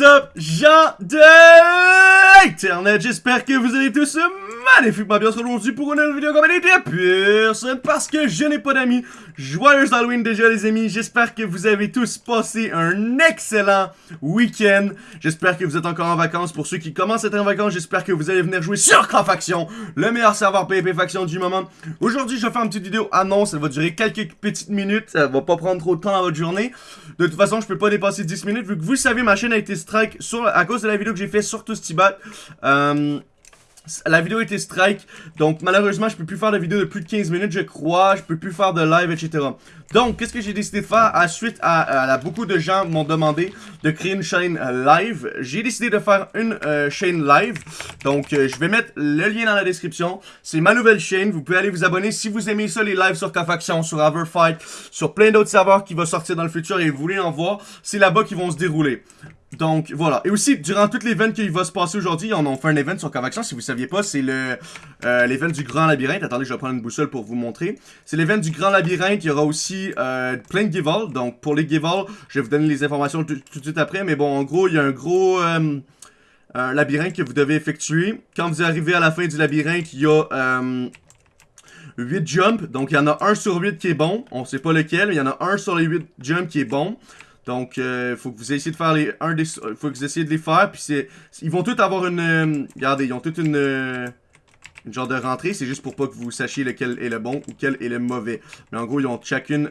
What's up, gens de Internet? J'espère que vous allez tous magnifiquement bien aujourd'hui pour une nouvelle vidéo comme elle était personne parce que je n'ai pas d'amis. Joyeux Halloween déjà les amis. J'espère que vous avez tous passé un excellent week-end. J'espère que vous êtes encore en vacances. Pour ceux qui commencent à être en vacances, j'espère que vous allez venir jouer sur Faction, le meilleur serveur PvP Faction du moment. Aujourd'hui, je vais faire une petite vidéo annonce. Elle va durer quelques petites minutes. Ça va pas prendre trop de temps dans votre journée. De toute façon, je peux pas dépasser 10 minutes vu que vous savez, ma chaîne a été strike sur, à cause de la vidéo que j'ai fait sur Toastibat. Euh, la vidéo été strike, donc malheureusement je peux plus faire de vidéo de plus de 15 minutes je crois, je peux plus faire de live etc. Donc qu'est-ce que j'ai décidé de faire? À suite à, beaucoup de gens m'ont demandé de créer une chaîne euh, live. J'ai décidé de faire une euh, chaîne live, donc euh, je vais mettre le lien dans la description. C'est ma nouvelle chaîne, vous pouvez aller vous abonner si vous aimez ça les lives sur K-Faction, sur Everfight, sur plein d'autres serveurs qui vont sortir dans le futur et vous voulez en voir, c'est là-bas qu'ils vont se dérouler. Donc, voilà. Et aussi, durant toutes les events qui va se passer aujourd'hui, on a fait un event sur Convection. Si vous saviez pas, c'est le euh, l'event du Grand Labyrinthe. Attendez, je vais prendre une boussole pour vous montrer. C'est l'event du Grand Labyrinthe. Il y aura aussi euh, plein de give Donc, pour les give je vais vous donner les informations tout, de suite après. Mais bon, en gros, il y a un gros... Euh, labyrinthe que vous devez effectuer. Quand vous arrivez à la fin du labyrinthe, il y a 8 jumps. Donc, il y en a un sur 8 qui est bon. On sait pas lequel, mais il y en a un sur les 8 jumps qui est bon. Donc, il euh, faut que vous essayez de faire les... Un des, faut que vous essayez de les faire, puis c'est... Ils vont tous avoir une... Euh, regardez, ils ont toute une... Euh, une genre de rentrée, c'est juste pour pas que vous sachiez lequel est le bon ou quel est le mauvais. Mais en gros, ils ont chacune...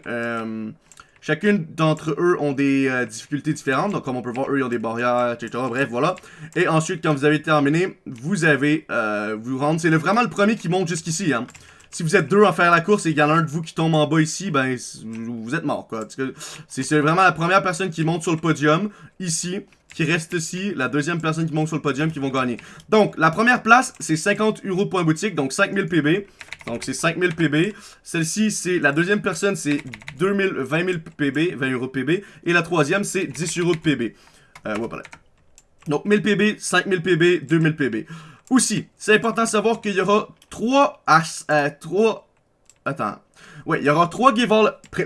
Chacune d'entre eux ont des difficultés différentes. Donc, comme on peut voir, eux, ils ont des barrières, etc. Bref, voilà. Et ensuite, quand vous avez terminé, vous avez... vous rendre... C'est vraiment le premier qui monte jusqu'ici, hein si vous êtes deux à faire la course et qu'il y a un de vous qui tombe en bas ici, ben, vous êtes mort, quoi. C'est vraiment la première personne qui monte sur le podium, ici, qui reste ici, la deuxième personne qui monte sur le podium qui vont gagner. Donc, la première place, c'est 50 euros point boutique, donc 5000 PB. Donc, c'est 5000 PB. Celle-ci, c'est la deuxième personne, c'est 2000, 20 000 PB, 20 euros PB. Et la troisième, c'est 10 euros de PB. Euh, voilà. Donc, 1000 PB, 5000 PB, 2000 PB. Aussi, c'est important de savoir qu'il y aura 3 à 3 attends. Ouais, il y aura 3 give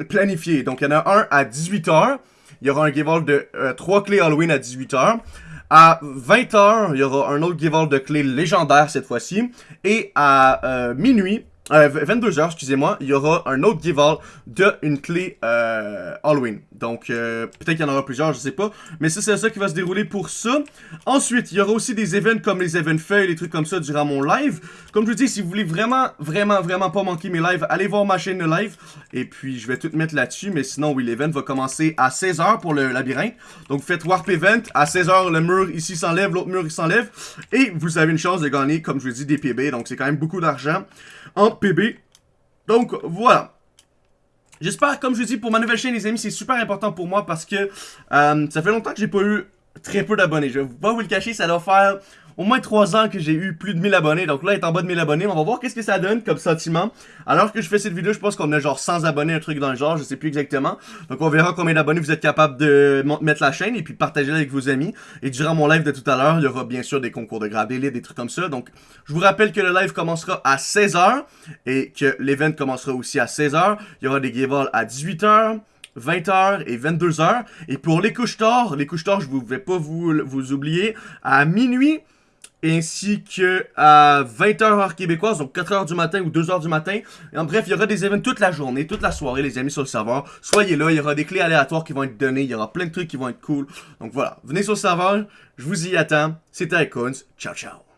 planifiés. Donc il y en a un à 18h, il y aura un give de 3 euh, clés Halloween à 18h. À 20h, il y aura un autre give de clés légendaires cette fois-ci. Et à euh, minuit, 22h, euh, excusez-moi, il y aura un autre give de une clé euh, Halloween. Donc, euh, peut-être qu'il y en aura plusieurs, je sais pas. Mais ça, c'est ça qui va se dérouler pour ça. Ensuite, il y aura aussi des events comme les events feuilles, les trucs comme ça durant mon live. Comme je vous dis, si vous voulez vraiment, vraiment, vraiment pas manquer mes lives, allez voir ma chaîne de live. Et puis, je vais tout mettre là-dessus. Mais sinon, oui, l'event va commencer à 16h pour le labyrinthe. Donc, faites Warp Event. À 16h, le mur ici s'enlève, l'autre mur s'enlève. Et vous avez une chance de gagner, comme je vous dis, des PB. Donc, c'est quand même beaucoup d'argent en PB. Donc, voilà. J'espère, comme je vous dis, pour ma nouvelle chaîne, les amis, c'est super important pour moi parce que euh, ça fait longtemps que j'ai pas eu très peu d'abonnés. Je vais pas vous le cacher, ça doit faire au moins 3 ans que j'ai eu plus de 1000 abonnés. Donc là, il est en bas de 1000 abonnés. On va voir qu'est-ce que ça donne comme sentiment. Alors que je fais cette vidéo, je pense qu'on a genre 100 abonnés, un truc dans le genre. Je sais plus exactement. Donc on verra combien d'abonnés vous êtes capable de mettre la chaîne et puis partager avec vos amis. Et durant mon live de tout à l'heure, il y aura bien sûr des concours de grab des trucs comme ça. Donc je vous rappelle que le live commencera à 16h et que l'event commencera aussi à 16h. Il y aura des giveaways à 18h. 20h et 22h. Et pour les couches tard, les couches tard, je ne vais pas vous, vous oublier, à minuit, ainsi que à 20h heure québécoise, donc 4h du matin ou 2h du matin. Et en bref, il y aura des événements toute la journée, toute la soirée, les amis, sur le serveur. Soyez là, il y aura des clés aléatoires qui vont être données, il y aura plein de trucs qui vont être cool. Donc voilà, venez sur le serveur, je vous y attends. C'était Icons, ciao ciao.